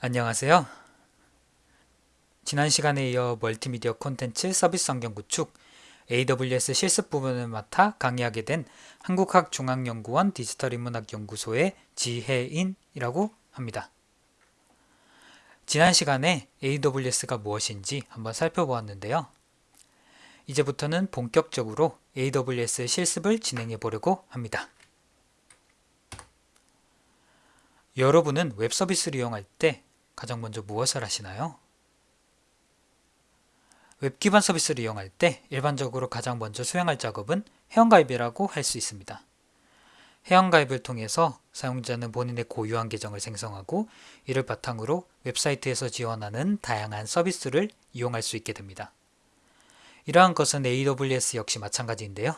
안녕하세요. 지난 시간에 이어 멀티미디어 콘텐츠 서비스 환경 구축 AWS 실습 부분을 맡아 강의하게 된 한국학중앙연구원 디지털인문학연구소의 지혜인이라고 합니다. 지난 시간에 AWS가 무엇인지 한번 살펴보았는데요. 이제부터는 본격적으로 AWS 실습을 진행해 보려고 합니다. 여러분은 웹 서비스를 이용할 때 가장 먼저 무엇을 하시나요? 웹 기반 서비스를 이용할 때 일반적으로 가장 먼저 수행할 작업은 회원가입이라고 할 수 있습니다. 회원가입을 통해서 사용자는 본인의 고유한 계정을 생성하고 이를 바탕으로 웹사이트에서 지원하는 다양한 서비스를 이용할 수 있게 됩니다. 이러한 것은 AWS 역시 마찬가지인데요.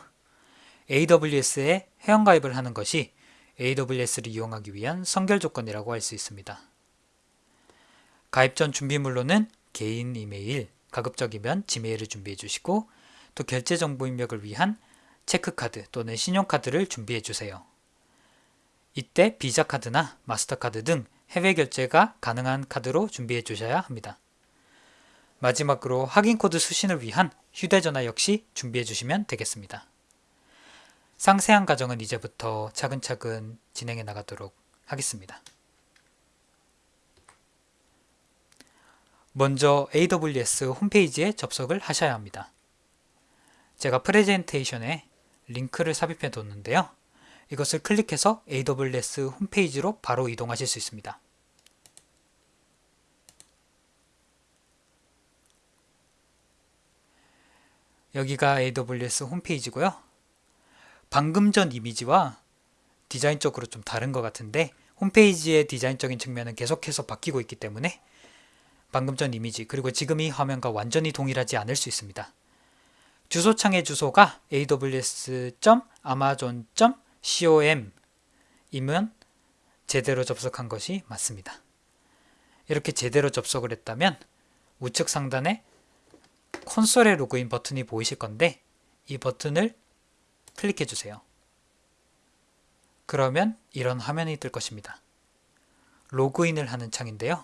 AWS에 회원가입을 하는 것이 AWS를 이용하기 위한 선결 조건이라고 할 수 있습니다. 가입 전 준비물로는 개인 이메일, 가급적이면 지메일을 준비해 주시고 또 결제 정보 입력을 위한 체크카드 또는 신용카드를 준비해 주세요. 이때 비자 카드나 마스터카드 등 해외 결제가 가능한 카드로 준비해 주셔야 합니다. 마지막으로 확인 코드 수신을 위한 휴대전화 역시 준비해 주시면 되겠습니다. 상세한 과정은 이제부터 차근차근 진행해 나가도록 하겠습니다. 먼저 AWS 홈페이지에 접속을 하셔야 합니다. 제가 프레젠테이션에 링크를 삽입해 뒀는데요. 이것을 클릭해서 AWS 홈페이지로 바로 이동하실 수 있습니다. 여기가 AWS 홈페이지고요. 방금 전 이미지와 디자인적으로 좀 다른 것 같은데 홈페이지의 디자인적인 측면은 계속해서 바뀌고 있기 때문에 방금 전 이미지 그리고 지금 이 화면과 완전히 동일하지 않을 수 있습니다. 주소창의 주소가 aws.amazon.com 이면 제대로 접속한 것이 맞습니다. 이렇게 제대로 접속을 했다면 우측 상단에 콘솔의 로그인 버튼이 보이실 건데 이 버튼을 클릭해 주세요. 그러면 이런 화면이 뜰 것입니다. 로그인을 하는 창인데요.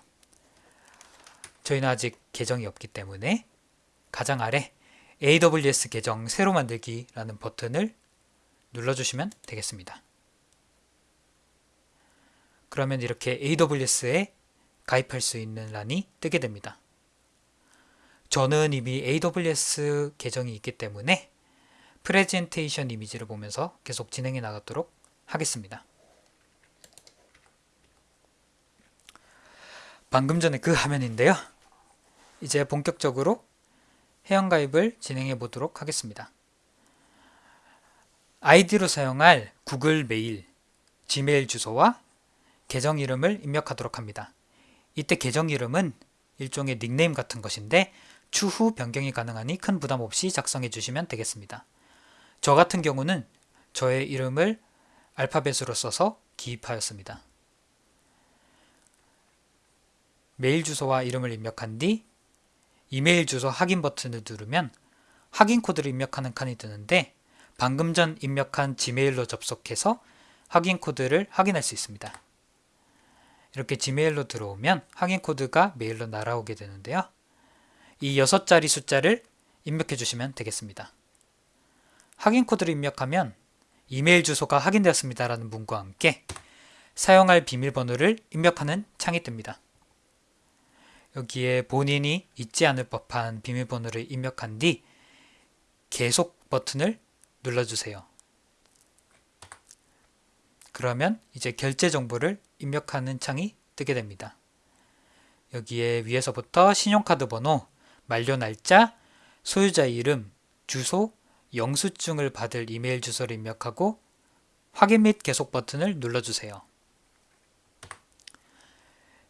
저희는 아직 계정이 없기 때문에 가장 아래 AWS 계정 새로 만들기 라는 버튼을 눌러주시면 되겠습니다. 그러면 이렇게 AWS에 가입할 수 있는 란이 뜨게 됩니다. 저는 이미 AWS 계정이 있기 때문에 프레젠테이션 이미지를 보면서 계속 진행해 나가도록 하겠습니다. 방금 전에 그 화면인데요. 이제 본격적으로 회원가입을 진행해 보도록 하겠습니다. 아이디로 사용할 구글 메일, 지메일 주소와 계정 이름을 입력하도록 합니다. 이때 계정 이름은 일종의 닉네임 같은 것인데 추후 변경이 가능하니 큰 부담 없이 작성해 주시면 되겠습니다. 저 같은 경우는 저의 이름을 알파벳으로 써서 기입하였습니다. 메일 주소와 이름을 입력한 뒤 이메일 주소 확인 버튼을 누르면 확인 코드를 입력하는 칸이 뜨는데 방금 전 입력한 지메일로 접속해서 확인 코드를 확인할 수 있습니다. 이렇게 지메일로 들어오면 확인 코드가 메일로 날아오게 되는데요. 이 6자리 숫자를 입력해 주시면 되겠습니다. 확인 코드를 입력하면 이메일 주소가 확인되었습니다 라는 문과 함께 사용할 비밀번호를 입력하는 창이 뜹니다. 여기에 본인이 잊지 않을 법한 비밀번호를 입력한 뒤 계속 버튼을 눌러주세요. 그러면 이제 결제 정보를 입력하는 창이 뜨게 됩니다. 여기에 위에서부터 신용카드 번호, 만료 날짜, 소유자 이름, 주소, 영수증을 받을 이메일 주소를 입력하고 확인 및 계속 버튼을 눌러주세요.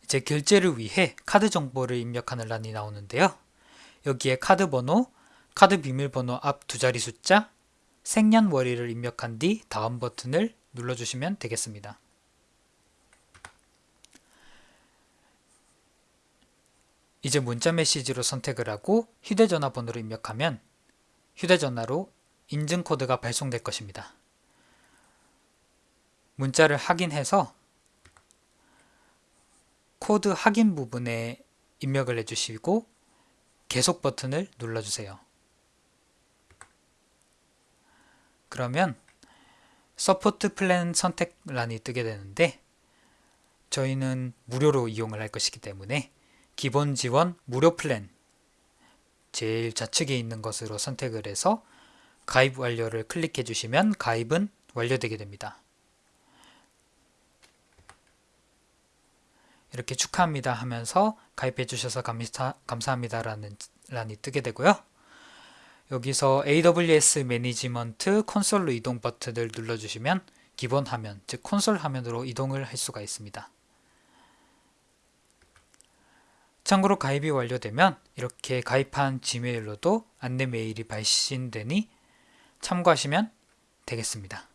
이제 결제를 위해 카드 정보를 입력하는 란이 나오는데요. 여기에 카드 번호, 카드 비밀번호 앞 두 자리 숫자, 생년월일을 입력한 뒤 다음 버튼을 눌러주시면 되겠습니다. 이제 문자 메시지로 선택을 하고 휴대전화 번호를 입력하면 휴대전화로 인증 코드가 발송될 것입니다. 문자를 확인해서 코드 확인 부분에 입력을 해주시고 계속 버튼을 눌러주세요. 그러면 support plan 선택란이 뜨게 되는데 저희는 무료로 이용을 할 것이기 때문에 기본 지원 무료 플랜 제일 좌측에 있는 것으로 선택을 해서 가입 완료를 클릭해 주시면 가입은 완료되게 됩니다. 이렇게 축하합니다 하면서 가입해 주셔서 감사합니다 라는 란이 뜨게 되고요. 여기서 AWS 매니지먼트 콘솔로 이동 버튼을 눌러주시면 기본 화면, 즉 콘솔 화면으로 이동을 할 수가 있습니다. 참고로 가입이 완료되면 이렇게 가입한 지메일로도 안내 메일이 발신되니 참고하시면 되겠습니다.